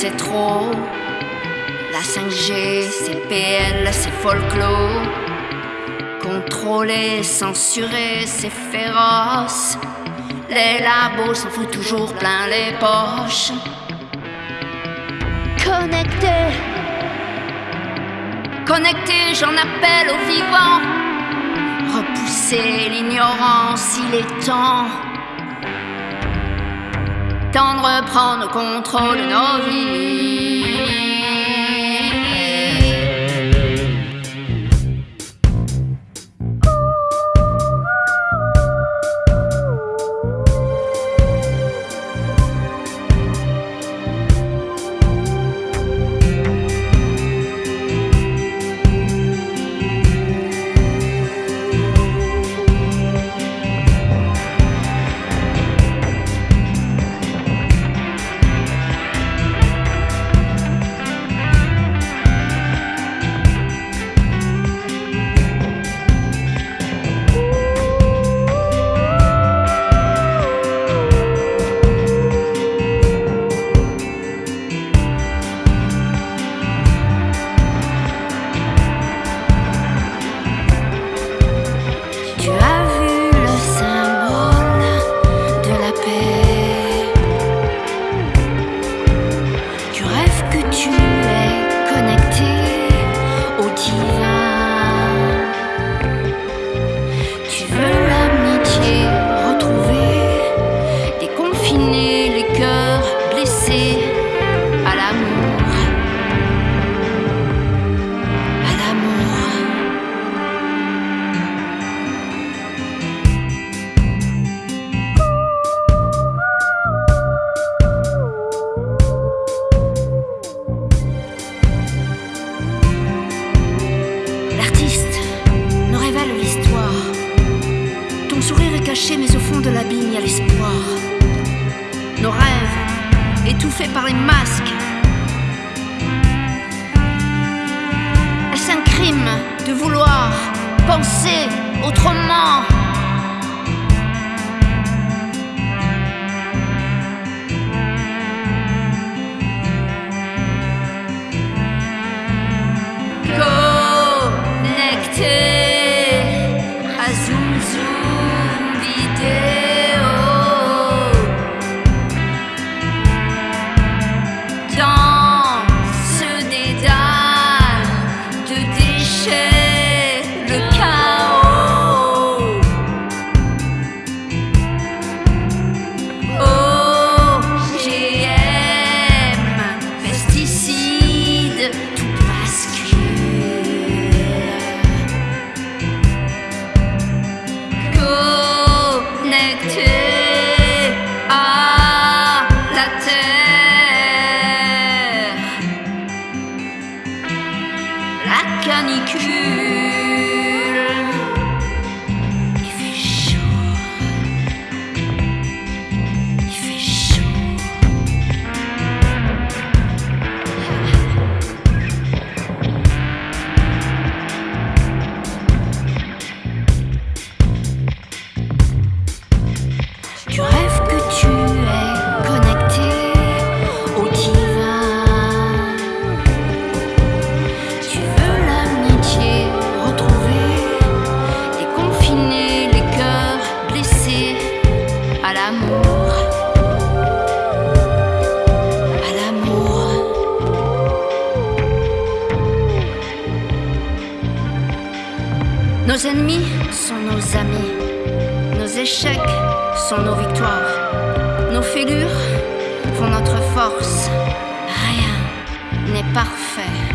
c'est trop. La 5G, c'est PL, c'est folklore. Contrôler, censurer, c'est féroce. Les labos s'en foutent toujours plein les poches. Connecté, connecté, j'en appelle au vivant. Repousser l'ignorance, il est temps. Temps de reprendre le contrôle de nos vies. Mais au fond de l'abîme, il y a l'espoir. Nos rêves, étouffés par les masques. Est-ce un crime de vouloir penser autrement? La canicule. Nos ennemis sont nos amis. Nos échecs sont nos victoires. Nos fêlures font notre force. Rien n'est parfait.